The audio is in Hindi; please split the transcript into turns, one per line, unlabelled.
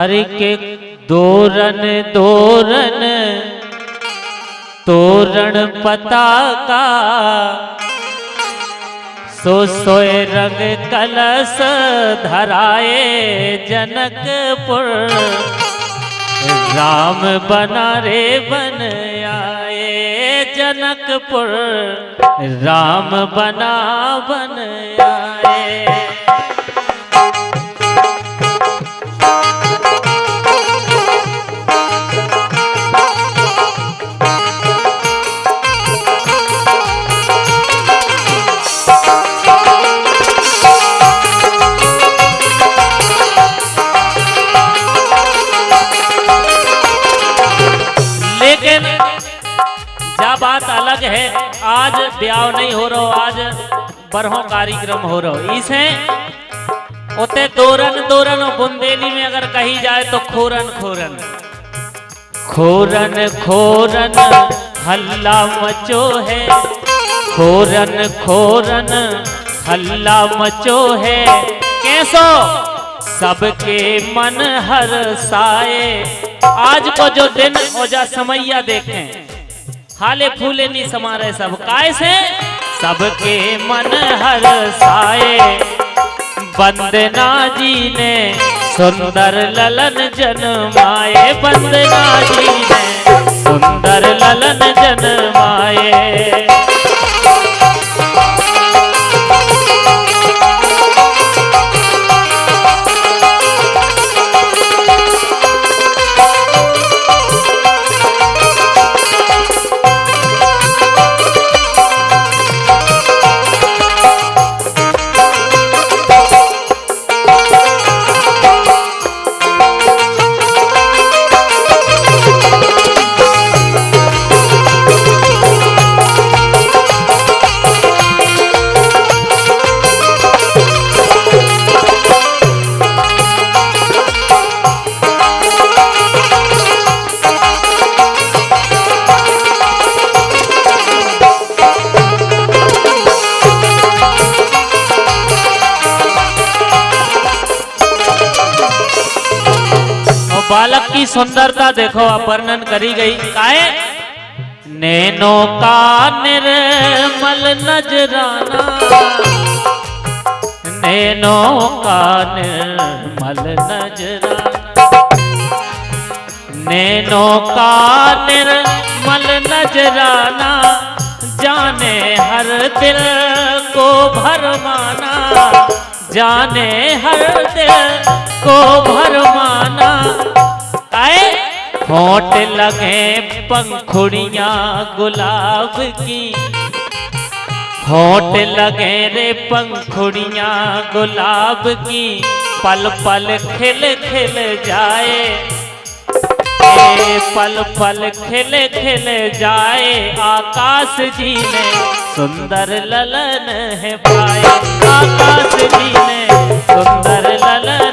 हरि के दोरन दोरन, तोरण पताका, सो सोए रंग कलश धराए जनकपुर। राम बना रे बन आए जनकपुर। राम बना बन आए बात अलग है। आज ब्याह नहीं हो रहा, आज बरहों कार्यक्रम हो रहा। इसे उते दोरन दोरन बुंदेली में अगर कही जाए तो खोरन खोरन। खोरन खोरन हल्ला मचो है। खोरन खोरन हल्ला मचो है। कैसो? सबके मन हर साए। आज को जो दिन और जा समैया देखें। हाले फूले नहीं समारे सब काय से सबके मन हर साए बंदना जी ने सुंदर ललन जन्माए बंदना जी ने सुंदर ललन जन्माए बालक की सुंदरता देखो वर्णन करी गई। काए नैनो का निर्मल नजराना। नैनो का निर्मल नजराना। नैनो का निर्मल नजराना, जाने हर दिल को भरमाना। जाने हर दिल को भरमाना। आए होठ लगे पंखुड़ियाँ गुलाब की। होठ लगे रे पंखुड़िया गुलाब की। पल पल खिल खिल जाए। ए, पल पल खिल खिल जाए। आकाश जी ने सुंदर ललन है पाए। आकाश जी ने सुंदर ललन